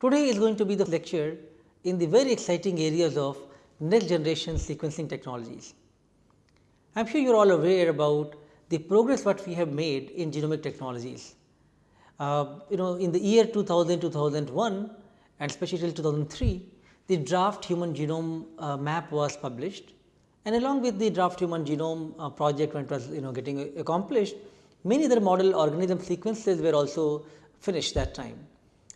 Today is going to be the lecture in the very exciting areas of next generation sequencing technologies. I am sure you are all aware about the progress what we have made in genomic technologies. Uh, you know in the year 2000, 2001 and especially till 2003, the draft human genome uh, map was published and along with the draft human genome uh, project when it was you know getting accomplished, many other model organism sequences were also finished that time.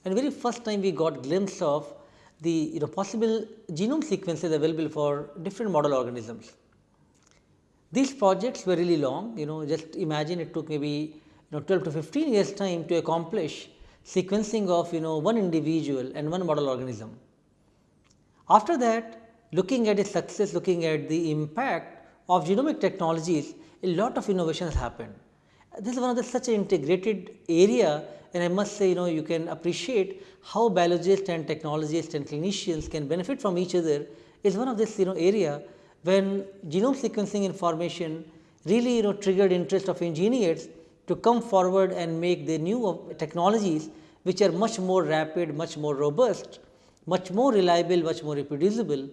And very first time we got glimpse of the you know possible genome sequences available for different model organisms. These projects were really long, you know just imagine it took maybe you know 12 to 15 years time to accomplish sequencing of you know one individual and one model organism. After that looking at its success, looking at the impact of genomic technologies, a lot of innovations happened. This is one of the such an integrated area and I must say you know you can appreciate how biologists and technologists and clinicians can benefit from each other. Is one of this you know area when genome sequencing information really you know triggered interest of engineers to come forward and make the new uh, technologies which are much more rapid, much more robust, much more reliable, much more reproducible.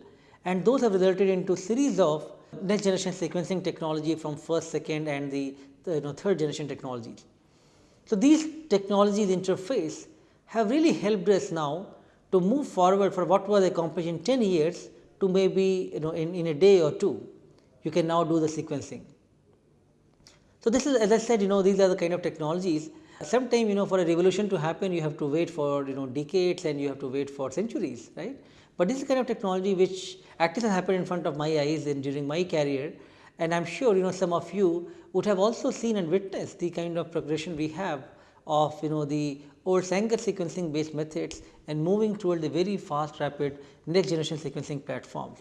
And those have resulted into series of next generation sequencing technology from first, second and the, the you know, third generation technologies. So, these technologies interface have really helped us now to move forward for what was accomplished in 10 years to maybe you know in, in a day or two you can now do the sequencing. So, this is as I said you know these are the kind of technologies sometime you know for a revolution to happen you have to wait for you know decades and you have to wait for centuries right. But this is kind of technology which actually happened in front of my eyes and during my career and I am sure you know some of you would have also seen and witnessed the kind of progression we have of you know the old Sanger sequencing based methods and moving toward the very fast rapid next generation sequencing platforms.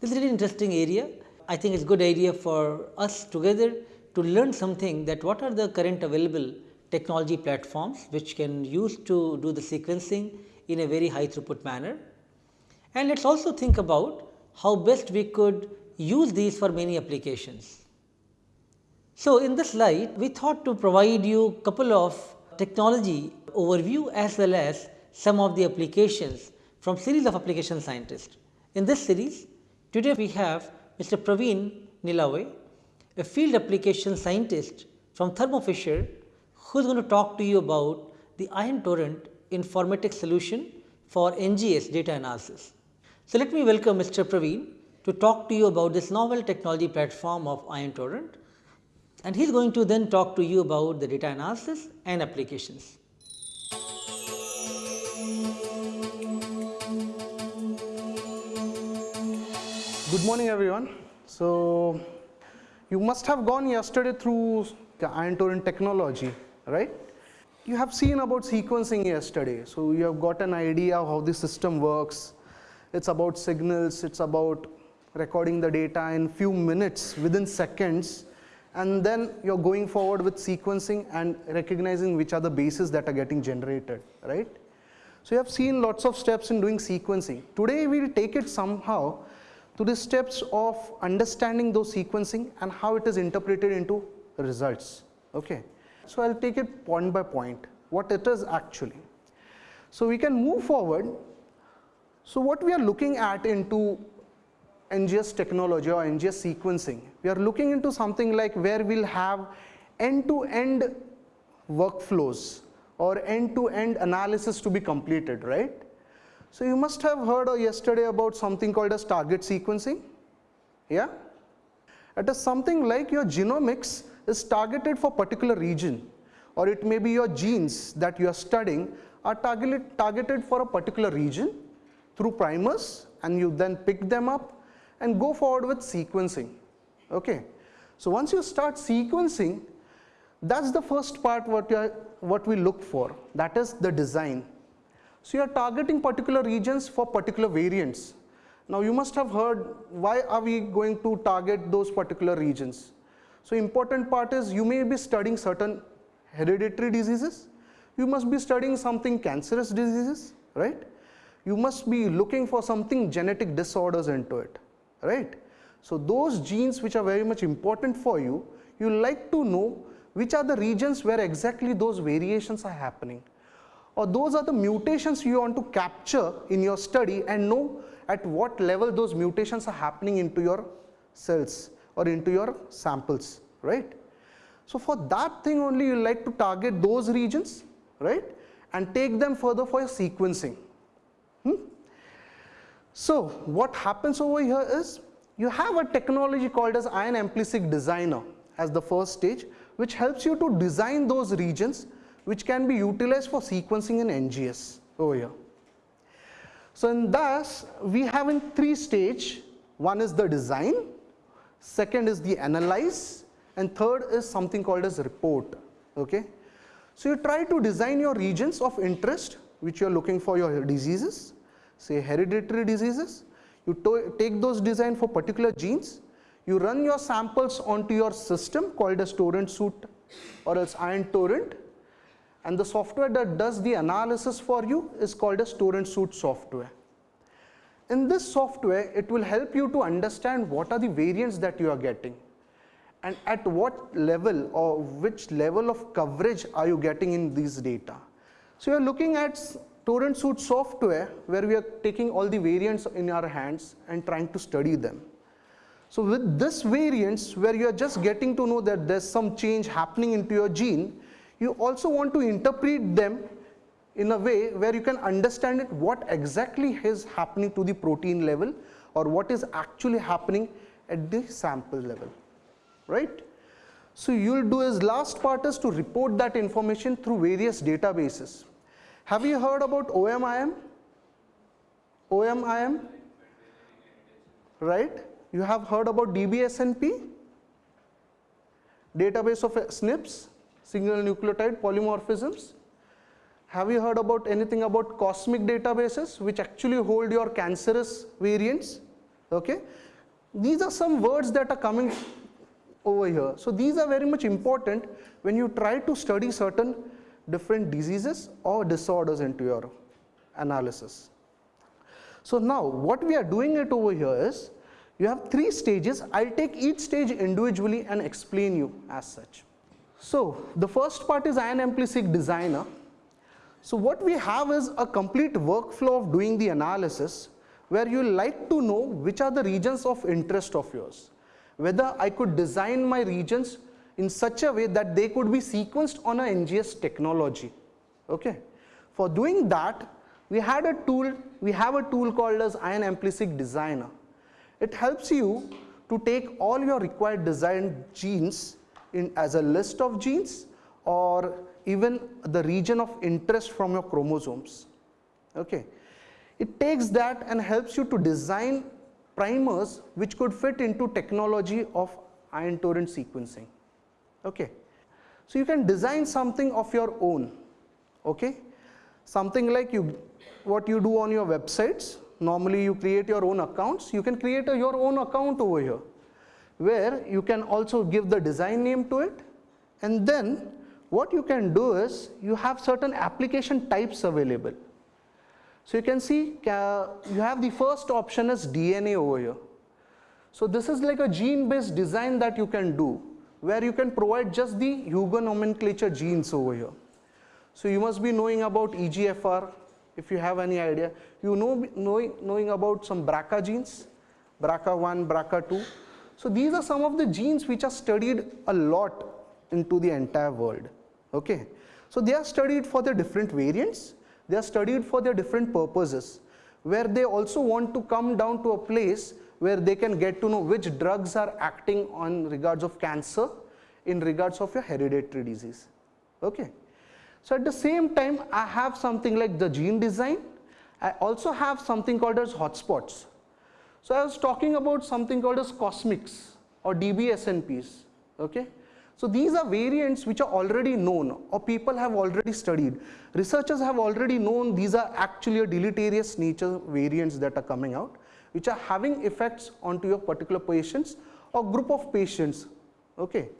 This is really interesting area. I think it is a good idea for us together to learn something that what are the current available technology platforms which can use to do the sequencing in a very high throughput manner. And let us also think about how best we could use these for many applications. So, in this slide we thought to provide you couple of technology overview as well as some of the applications from series of application scientists. In this series today we have Mr. Praveen Nilaway, a field application scientist from Thermo Fisher who is going to talk to you about the ion torrent informatics solution for NGS data analysis. So, let me welcome Mr. Praveen to talk to you about this novel technology platform of ion torrent and he is going to then talk to you about the data analysis and applications. Good morning everyone. So, you must have gone yesterday through the ion torrent technology right. You have seen about sequencing yesterday. So, you have got an idea of how the system works, it is about signals, it is about recording the data in few minutes within seconds and then you are going forward with sequencing and recognizing which are the bases that are getting generated, right. So, you have seen lots of steps in doing sequencing. Today, we will take it somehow to the steps of understanding those sequencing and how it is interpreted into results. Okay. So, I will take it point by point what it is actually. So, we can move forward. So, what we are looking at into NGS technology or NGS sequencing, we are looking into something like where we will have end to end workflows or end to end analysis to be completed, right. So, you must have heard yesterday about something called as target sequencing, yeah. It is something like your genomics is targeted for particular region or it may be your genes that you are studying are targeted, targeted for a particular region through primers and you then pick them up and go forward with sequencing. Okay. So, once you start sequencing that is the first part what, you are, what we look for that is the design. So, you are targeting particular regions for particular variants. Now, you must have heard why are we going to target those particular regions. So, important part is you may be studying certain hereditary diseases, you must be studying something cancerous diseases, right. You must be looking for something genetic disorders into it, right. So, those genes which are very much important for you, you like to know which are the regions where exactly those variations are happening or those are the mutations you want to capture in your study and know at what level those mutations are happening into your cells or into your samples, right. So, for that thing only you like to target those regions, right, and take them further for your sequencing. Hmm? So, what happens over here is you have a technology called as ion ampli-seq designer as the first stage which helps you to design those regions which can be utilized for sequencing in NGS over here. So, in thus we have in three stage one is the design, second is the analyze and third is something called as report. Okay. So, you try to design your regions of interest which you are looking for your diseases say hereditary diseases, you take those design for particular genes, you run your samples onto your system called as torrent suite or else ion torrent and the software that does the analysis for you is called as torrent suite software. In this software, it will help you to understand what are the variants that you are getting and at what level or which level of coverage are you getting in these data. So, you are looking at torrent suite software where we are taking all the variants in our hands and trying to study them. So with this variants where you are just getting to know that there's some change happening into your gene, you also want to interpret them in a way where you can understand it what exactly is happening to the protein level or what is actually happening at the sample level, right. So you'll do is last part is to report that information through various databases. Have you heard about OMIM? OMIM? Right? You have heard about DBSNP? Database of SNPs, single nucleotide polymorphisms. Have you heard about anything about cosmic databases which actually hold your cancerous variants? Okay. These are some words that are coming over here. So these are very much important when you try to study certain different diseases or disorders into your analysis. So now what we are doing it over here is you have three stages. I'll take each stage individually and explain you as such. So the first part is ion ampli-seq designer. So what we have is a complete workflow of doing the analysis where you like to know which are the regions of interest of yours. Whether I could design my regions in such a way that they could be sequenced on a NGS technology. Okay. For doing that, we had a tool, we have a tool called as Ion ampli-seq Designer. It helps you to take all your required design genes in as a list of genes or even the region of interest from your chromosomes. Okay. It takes that and helps you to design primers which could fit into technology of ion torrent sequencing. Okay. So you can design something of your own. Okay. Something like you, what you do on your websites. Normally you create your own accounts. You can create a, your own account over here where you can also give the design name to it and then what you can do is you have certain application types available. So you can see you have the first option is DNA over here. So this is like a gene based design that you can do where you can provide just the Hugo nomenclature genes over here. So you must be knowing about EGFR if you have any idea. You know knowing, knowing about some BRCA genes, BRCA1, BRCA2. So these are some of the genes which are studied a lot into the entire world. Okay. So they are studied for their different variants, they are studied for their different purposes where they also want to come down to a place where they can get to know which drugs are acting on regards of cancer in regards of your hereditary disease. Okay. So at the same time I have something like the gene design. I also have something called as hotspots. So I was talking about something called as cosmics or DBSNPs. Okay. So these are variants which are already known or people have already studied. Researchers have already known these are actually a deleterious nature variants that are coming out which are having effects onto your particular patients or group of patients. Okay.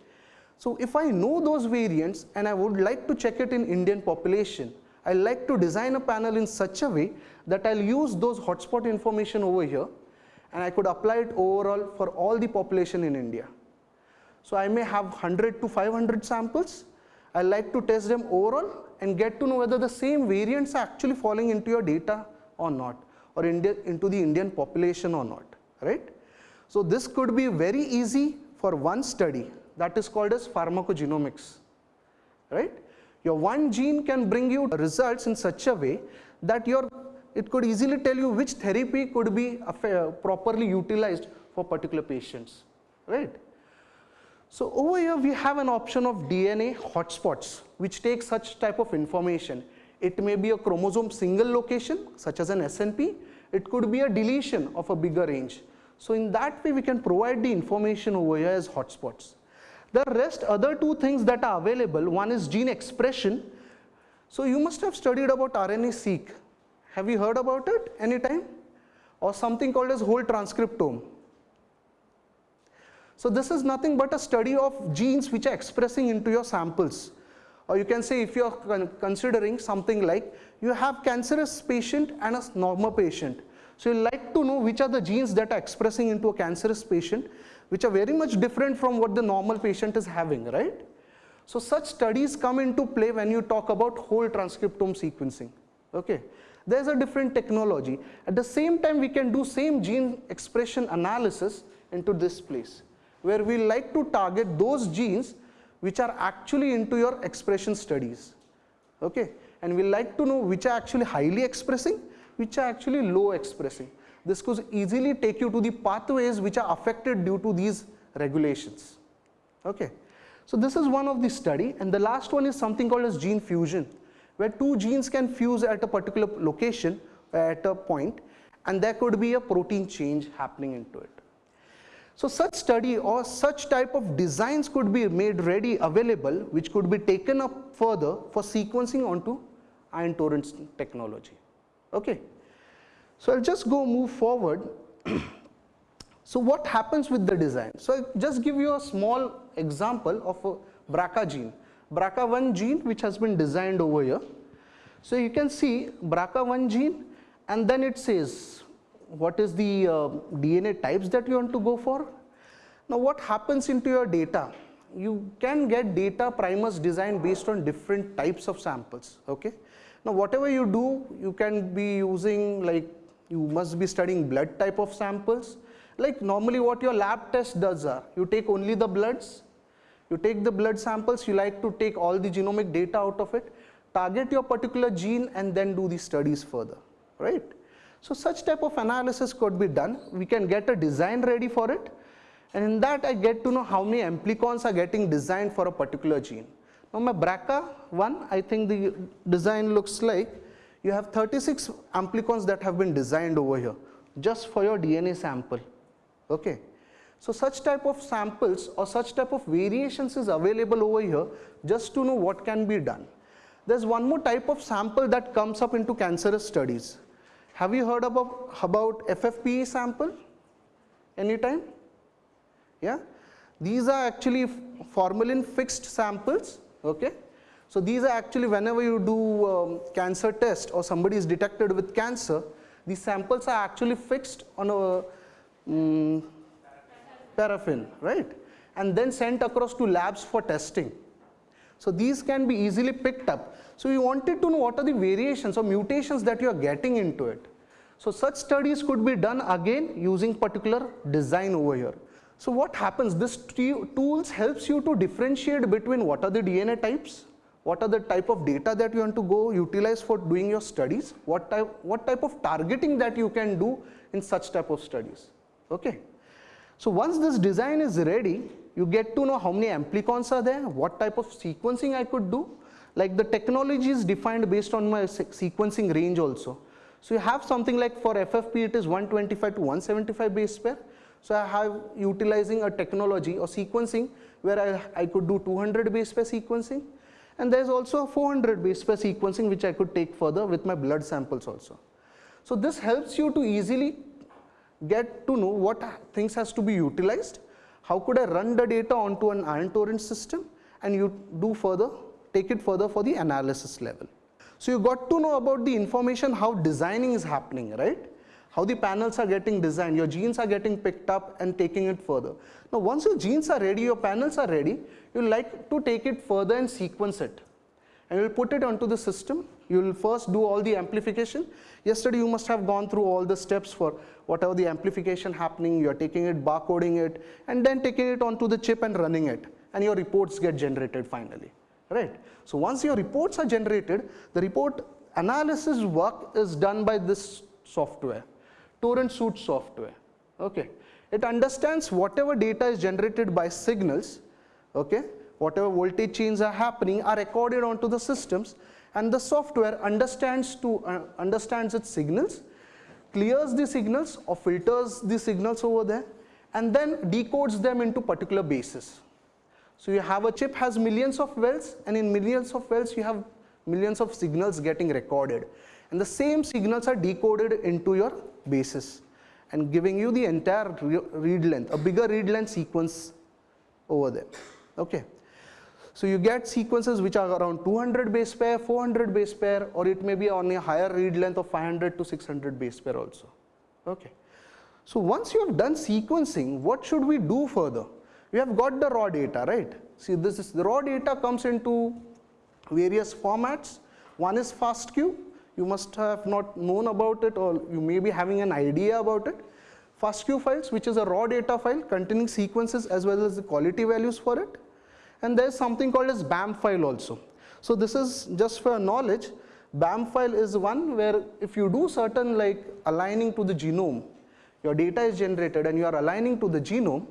So if I know those variants and I would like to check it in Indian population, I like to design a panel in such a way that I'll use those hotspot information over here and I could apply it overall for all the population in India. So I may have 100 to 500 samples. I like to test them overall and get to know whether the same variants are actually falling into your data or not or India, into the Indian population or not, right. So, this could be very easy for one study that is called as pharmacogenomics, right. Your one gene can bring you results in such a way that your it could easily tell you which therapy could be uh, properly utilized for particular patients, right. So, over here we have an option of DNA hotspots which take such type of information. It may be a chromosome single location such as an SNP, it could be a deletion of a bigger range. So, in that way we can provide the information over here as hotspots. The rest other two things that are available, one is gene expression. So, you must have studied about RNA-seq. Have you heard about it anytime? Or something called as whole transcriptome. So, this is nothing but a study of genes which are expressing into your samples or you can say if you are considering something like you have cancerous patient and a normal patient. So, you like to know which are the genes that are expressing into a cancerous patient which are very much different from what the normal patient is having, right. So, such studies come into play when you talk about whole transcriptome sequencing. Okay. There is a different technology. At the same time, we can do same gene expression analysis into this place where we like to target those genes which are actually into your expression studies. Okay. And we like to know which are actually highly expressing, which are actually low expressing. This could easily take you to the pathways which are affected due to these regulations. Okay. So, this is one of the study and the last one is something called as gene fusion where two genes can fuse at a particular location at a point and there could be a protein change happening into it. So, such study or such type of designs could be made ready available which could be taken up further for sequencing onto ion torrents technology. Okay. So, I will just go move forward. so, what happens with the design? So, I'll just give you a small example of a BRCA gene. BRCA1 gene which has been designed over here. So, you can see BRCA1 gene and then it says what is the uh, DNA types that you want to go for. Now what happens into your data? You can get data primers designed based on different types of samples. Okay. Now whatever you do, you can be using like you must be studying blood type of samples. Like normally what your lab test does are, you take only the bloods, you take the blood samples, you like to take all the genomic data out of it, target your particular gene and then do the studies further, right. So, such type of analysis could be done. We can get a design ready for it and in that I get to know how many amplicons are getting designed for a particular gene. Now, my BRCA one I think the design looks like you have 36 amplicons that have been designed over here just for your DNA sample. Okay. So, such type of samples or such type of variations is available over here just to know what can be done. There is one more type of sample that comes up into cancerous studies have you heard about, about FFPE sample anytime? Yeah. These are actually formalin fixed samples. Okay. So, these are actually whenever you do um, cancer test or somebody is detected with cancer, these samples are actually fixed on a um, paraffin, right, and then sent across to labs for testing. So, these can be easily picked up. So, we wanted to know what are the variations or mutations that you are getting into it. So, such studies could be done again using particular design over here. So, what happens this tools helps you to differentiate between what are the DNA types, what are the type of data that you want to go utilize for doing your studies, what type, what type of targeting that you can do in such type of studies. Okay. So, once this design is ready, you get to know how many amplicons are there, what type of sequencing I could do, like the technology is defined based on my sequencing range also. So, you have something like for FFP it is 125 to 175 base pair. So, I have utilizing a technology or sequencing where I, I could do 200 base pair sequencing and there is also a 400 base pair sequencing which I could take further with my blood samples also. So, this helps you to easily get to know what things has to be utilized, how could I run the data onto an ion torrent system and you do further, take it further for the analysis level. So, you got to know about the information how designing is happening, right? how the panels are getting designed, your genes are getting picked up and taking it further. Now once your genes are ready, your panels are ready, you like to take it further and sequence it. And you'll put it onto the system. You will first do all the amplification. Yesterday you must have gone through all the steps for whatever the amplification happening, you are taking it, barcoding it, and then taking it onto the chip and running it. And your reports get generated finally, right? So once your reports are generated, the report analysis work is done by this software, Torrent Suite software, okay? It understands whatever data is generated by signals, okay? Whatever voltage changes are happening are recorded onto the systems and the software understands to uh, understands its signals, clears the signals or filters the signals over there and then decodes them into particular bases. So you have a chip has millions of wells and in millions of wells you have millions of signals getting recorded and the same signals are decoded into your bases and giving you the entire read length, a bigger read length sequence over there. Okay. So you get sequences which are around 200 base pair, 400 base pair or it may be on a higher read length of 500 to 600 base pair also. Okay. So once you have done sequencing, what should we do further? We have got the raw data, right? See this is the raw data comes into various formats. One is FASTQ. You must have not known about it or you may be having an idea about it. FASTQ files which is a raw data file containing sequences as well as the quality values for it. And there is something called as BAM file also. So this is just for knowledge. BAM file is one where if you do certain like aligning to the genome, your data is generated and you are aligning to the genome,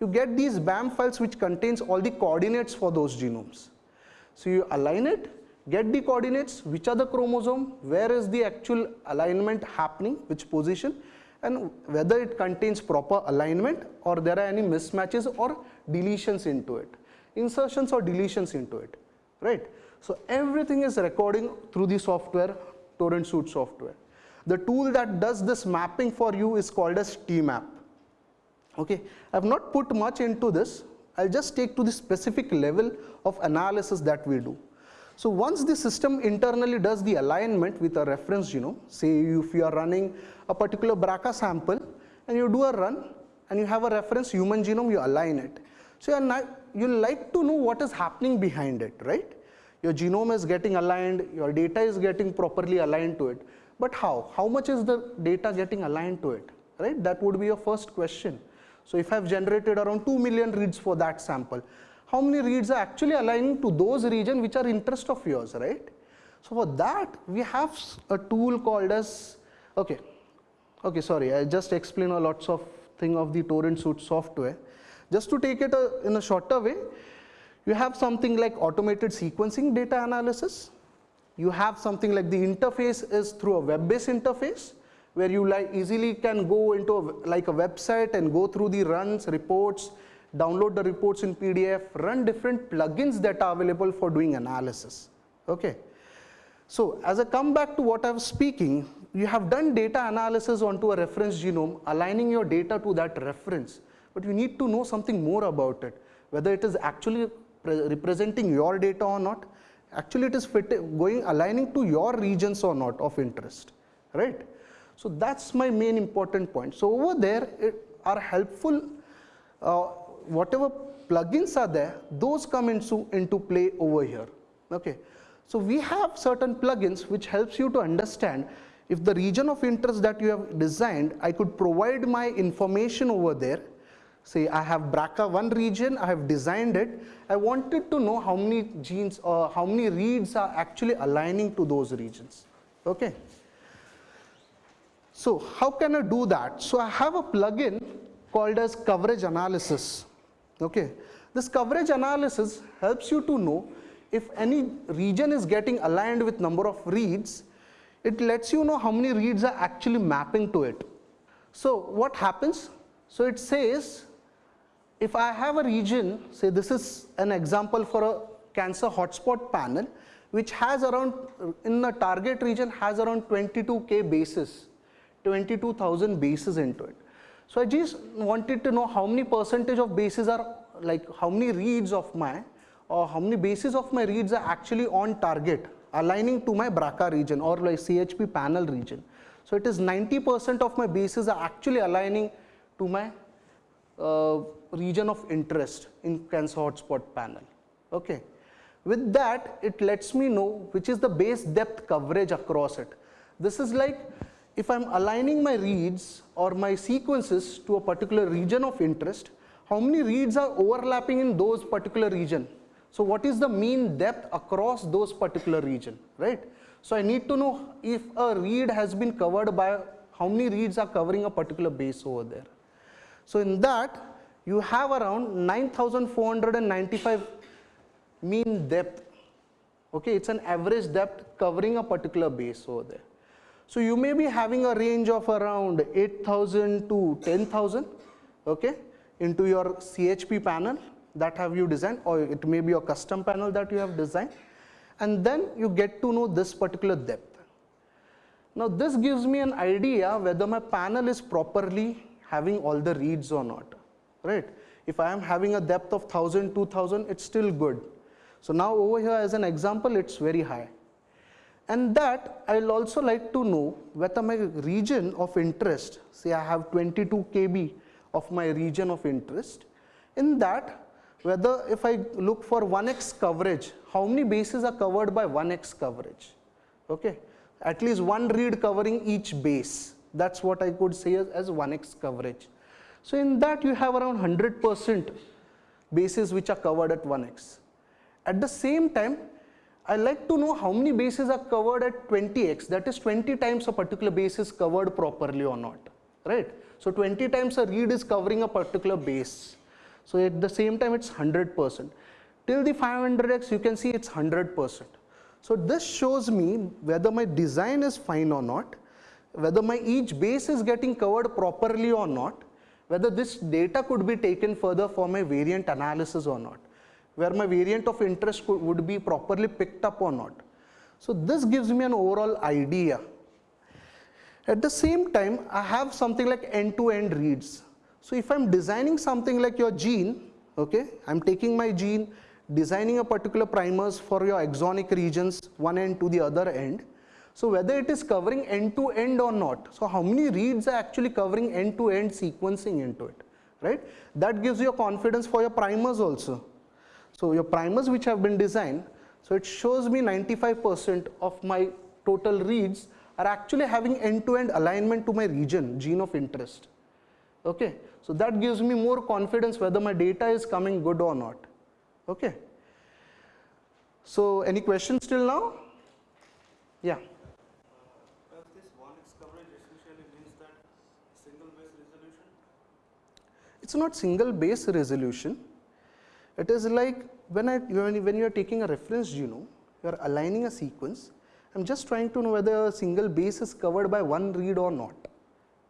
you get these BAM files which contains all the coordinates for those genomes. So you align it, get the coordinates, which are the chromosome, where is the actual alignment happening, which position, and whether it contains proper alignment or there are any mismatches or deletions into it, insertions or deletions into it, right. So everything is recording through the software, Torrent Suite software. The tool that does this mapping for you is called as TMAP. Okay, I have not put much into this, I'll just take to the specific level of analysis that we do. So once the system internally does the alignment with a reference genome, say if you are running a particular BRCA sample and you do a run and you have a reference human genome, you align it. So you like to know what is happening behind it, right? Your genome is getting aligned, your data is getting properly aligned to it. But how? How much is the data getting aligned to it, right? That would be your first question. So if I have generated around 2 million reads for that sample, how many reads are actually aligning to those regions which are interest of yours, right? So for that, we have a tool called as, okay, okay, sorry, I just explained a lots of thing of the Torrent Suite software. Just to take it a, in a shorter way, you have something like automated sequencing data analysis. You have something like the interface is through a web-based interface where you like easily can go into a, like a website and go through the runs, reports, download the reports in PDF, run different plugins that are available for doing analysis. Okay. So as I come back to what I was speaking, you have done data analysis onto a reference genome, aligning your data to that reference, but you need to know something more about it, whether it is actually representing your data or not, actually it is going aligning to your regions or not of interest, right? So that's my main important point. So over there it are helpful, uh, whatever plugins are there, those come into, into play over here. Okay. So we have certain plugins which helps you to understand if the region of interest that you have designed, I could provide my information over there. Say I have BRCA1 region, I have designed it. I wanted to know how many genes or how many reads are actually aligning to those regions. Okay. So how can I do that? So I have a plugin called as coverage analysis. Okay. This coverage analysis helps you to know if any region is getting aligned with number of reads, it lets you know how many reads are actually mapping to it. So what happens? So it says if I have a region, say this is an example for a cancer hotspot panel, which has around, in the target region has around 22k bases 22,000 bases into it. So I just wanted to know how many percentage of bases are like how many reads of my or how many bases of my reads are actually on target aligning to my BRCA region or like CHP panel region. So it is 90% of my bases are actually aligning to my Uh, region of interest in cancer hotspot panel. Okay. With that, it lets me know which is the base depth coverage across it. This is like if I'm aligning my reads or my sequences to a particular region of interest, how many reads are overlapping in those particular region. So what is the mean depth across those particular region, right? So I need to know if a read has been covered by how many reads are covering a particular base over there. So in that, you have around 9495 mean depth. Okay, it's an average depth covering a particular base over there. So you may be having a range of around 8000 to 10,000 okay, into your CHP panel that have you designed or it may be your custom panel that you have designed and then you get to know this particular depth. Now this gives me an idea whether my panel is properly having all the reads or not, right. If I am having a depth of 1000, 2000, it's still good. So now over here as an example, it's very high. And that I'll also like to know whether my region of interest, say I have 22 kb of my region of interest, in that whether if I look for 1x coverage, how many bases are covered by 1x coverage, okay. At least one read covering each base, that's what I could say as, as 1x coverage. So in that you have around 100 percent bases which are covered at 1x. At the same time, I like to know how many bases are covered at 20x, that is 20 times a particular base is covered properly or not, right. So 20 times a read is covering a particular base. So at the same time it's 100%. Till the 500x you can see it's 100%. So this shows me whether my design is fine or not, whether my each base is getting covered properly or not, whether this data could be taken further for my variant analysis or not where my variant of interest could, would be properly picked up or not. So this gives me an overall idea. At the same time, I have something like end-to-end -end reads. So if I'm designing something like your gene, okay, I'm taking my gene, designing a particular primers for your exonic regions, one end to the other end. So whether it is covering end-to-end or not, so how many reads are actually covering end-to-end sequencing into it, right? That gives you a confidence for your primers also. So your primers which have been designed, so it shows me 95% of my total reads are actually having end-to-end -end alignment to my region, gene of interest. Okay, so that gives me more confidence whether my data is coming good or not. Okay. So any questions till now? Yeah. It's not single base resolution. It is like when, I, when you are taking a reference genome, you are aligning a sequence. I am just trying to know whether a single base is covered by one read or not.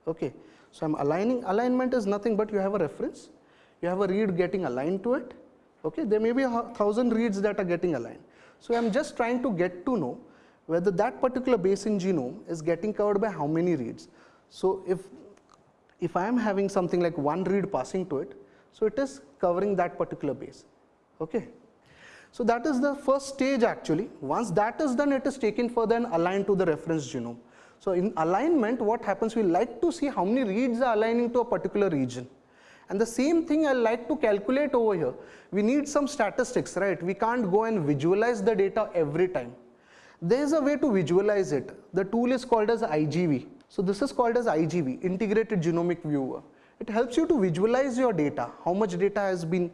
Okay. So, I am aligning, alignment is nothing but you have a reference, you have a read getting aligned to it. Okay. There may be a thousand reads that are getting aligned. So, I am just trying to get to know whether that particular base in genome is getting covered by how many reads. So, if, if I am having something like one read passing to it, so it is covering that particular base. Okay. So that is the first stage actually. Once that is done, it is taken further and aligned to the reference genome. So in alignment, what happens? We like to see how many reads are aligning to a particular region. And the same thing I like to calculate over here. We need some statistics, right? We can't go and visualize the data every time. There is a way to visualize it. The tool is called as IGV. So this is called as IGV, Integrated Genomic Viewer. It helps you to visualize your data, how much data has been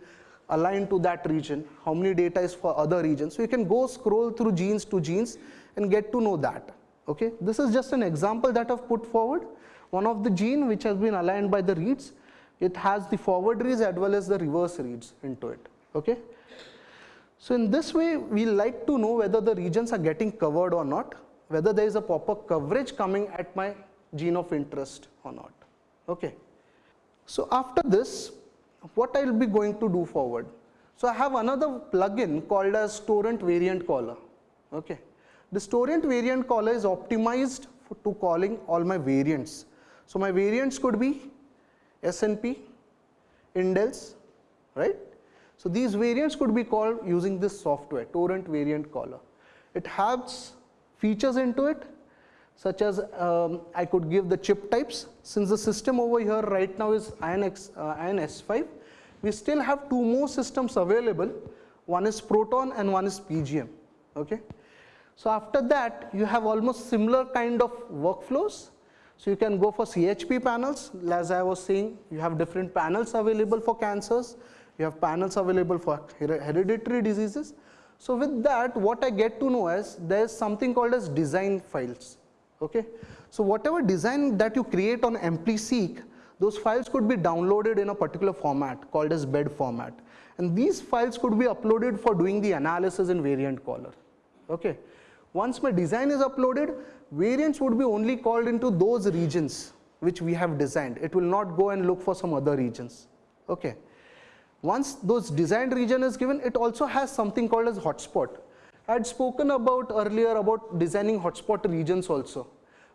aligned to that region, how many data is for other regions. So you can go scroll through genes to genes and get to know that. Okay, This is just an example that I've put forward. One of the gene which has been aligned by the reads, it has the forward reads as well as the reverse reads into it. Okay. So in this way, we like to know whether the regions are getting covered or not, whether there is a proper coverage coming at my gene of interest or not. Okay. So after this, what I will be going to do forward? So I have another plugin called as Torrent Variant Caller. Okay. This Torrent Variant Caller is optimized to calling all my variants. So my variants could be SNP, indels, right? So these variants could be called using this software, Torrent Variant Caller. It has features into it such as um, I could give the chip types. Since the system over here right now is ION, X, uh, ION S5, we still have two more systems available. One is Proton and one is PGM. Okay. So after that, you have almost similar kind of workflows. So you can go for CHP panels. As I was saying, you have different panels available for cancers. You have panels available for hereditary diseases. So with that, what I get to know is there is something called as design files. Okay. So whatever design that you create on AmpliSeq, those files could be downloaded in a particular format called as bed format. And these files could be uploaded for doing the analysis in variant caller. Okay. Once my design is uploaded, variants would be only called into those regions which we have designed. It will not go and look for some other regions. Okay. Once those designed region is given, it also has something called as hotspot. I had spoken about earlier about designing hotspot regions also,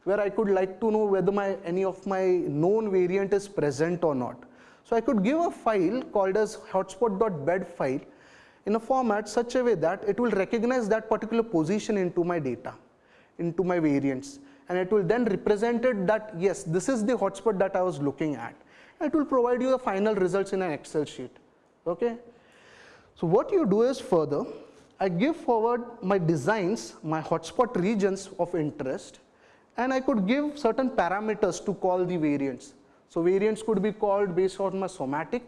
where I could like to know whether my any of my known variant is present or not. So I could give a file called as hotspot.bed file in a format such a way that it will recognize that particular position into my data, into my variants and it will then represent it that yes, this is the hotspot that I was looking at. It will provide you the final results in an Excel sheet. Okay. So what you do is further, I give forward my designs, my hotspot regions of interest and I could give certain parameters to call the variants. So variants could be called based on my somatic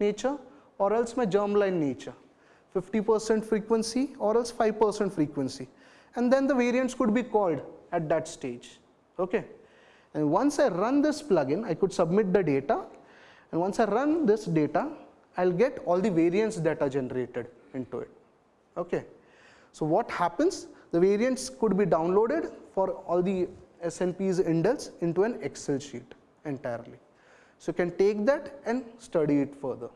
nature or else my germline nature. 50% frequency or else 5% frequency. And then the variants could be called at that stage. Okay. And once I run this plugin, I could submit the data. And once I run this data, I'll get all the variants that are generated into it. Okay. So what happens? The variants could be downloaded for all the SNPs indels into an Excel sheet entirely. So you can take that and study it further.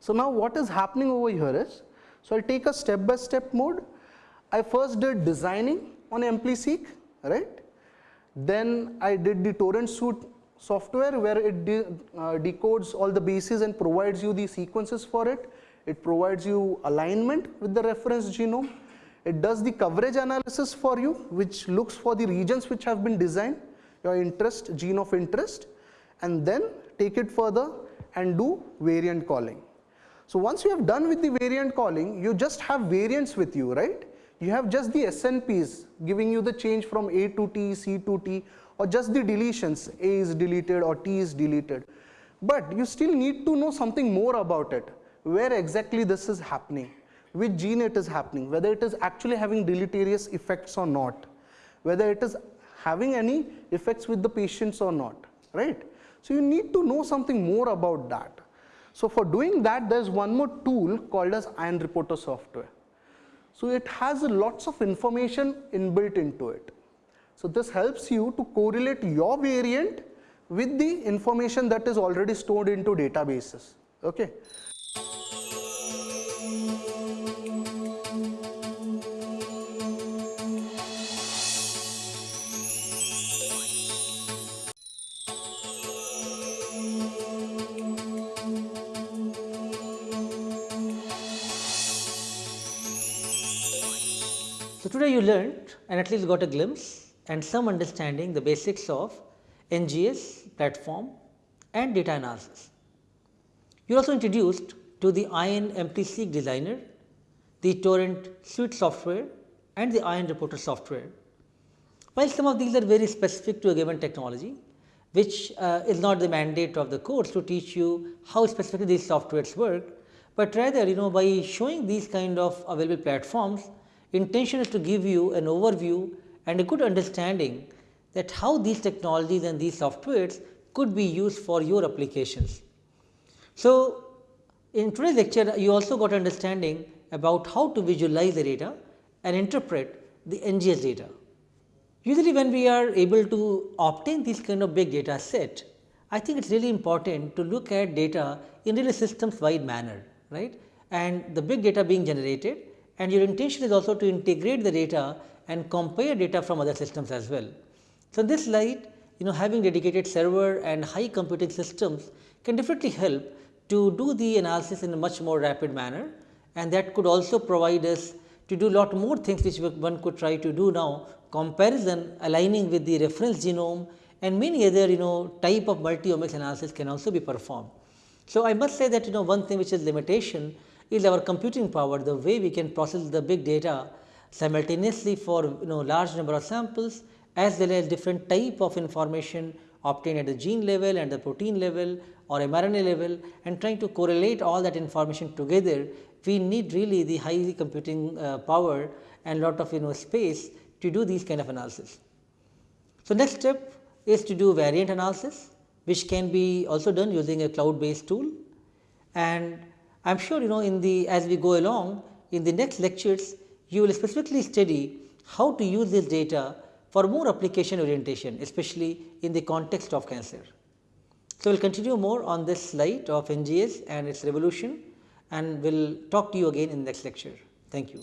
So now what is happening over here is, so I'll take a step by step mode. I first did designing on AmpliSeq, right? Then I did the torrent suite software where it de uh, decodes all the bases and provides you the sequences for it. It provides you alignment with the reference genome. It does the coverage analysis for you, which looks for the regions which have been designed, your interest, gene of interest, and then take it further and do variant calling. So once you have done with the variant calling, you just have variants with you, right? You have just the SNPs giving you the change from A to T, C to T, or just the deletions, A is deleted or T is deleted. But you still need to know something more about it, where exactly this is happening, which gene it is happening, whether it is actually having deleterious effects or not, whether it is having any effects with the patients or not, right? So you need to know something more about that. So for doing that, there's one more tool called as Ion Reporter software. So it has lots of information inbuilt into it. So this helps you to correlate your variant with the information that is already stored into databases. Okay. Today you learned and at least got a glimpse and some understanding the basics of NGS platform and data analysis. You also introduced to the ION AmpliSeq designer, the torrent suite software and the ION reporter software. While some of these are very specific to a given technology, which uh, is not the mandate of the course to teach you how specifically these softwares work, but rather you know by showing these kind of available platforms intention is to give you an overview and a good understanding that how these technologies and these softwares could be used for your applications. So, in today's lecture you also got understanding about how to visualize the data and interpret the NGS data. Usually when we are able to obtain this kind of big data set, I think it is really important to look at data in really systems wide manner, right. And the big data being generated and your intention is also to integrate the data and compare data from other systems as well. So, in this light you know having dedicated server and high computing systems can definitely help to do the analysis in a much more rapid manner and that could also provide us to do lot more things which one could try to do now comparison aligning with the reference genome and many other you know type of multi-omics analysis can also be performed. So, I must say that you know one thing which is limitation is our computing power the way we can process the big data simultaneously for you know large number of samples as well as different type of information obtained at the gene level and the protein level or mRNA level and trying to correlate all that information together we need really the high computing uh, power and lot of you know space to do these kind of analysis. So, next step is to do variant analysis which can be also done using a cloud based tool and I am sure you know in the as we go along in the next lectures you will specifically study how to use this data for more application orientation especially in the context of cancer. So, we will continue more on this slide of NGS and its revolution and we will talk to you again in the next lecture. Thank you.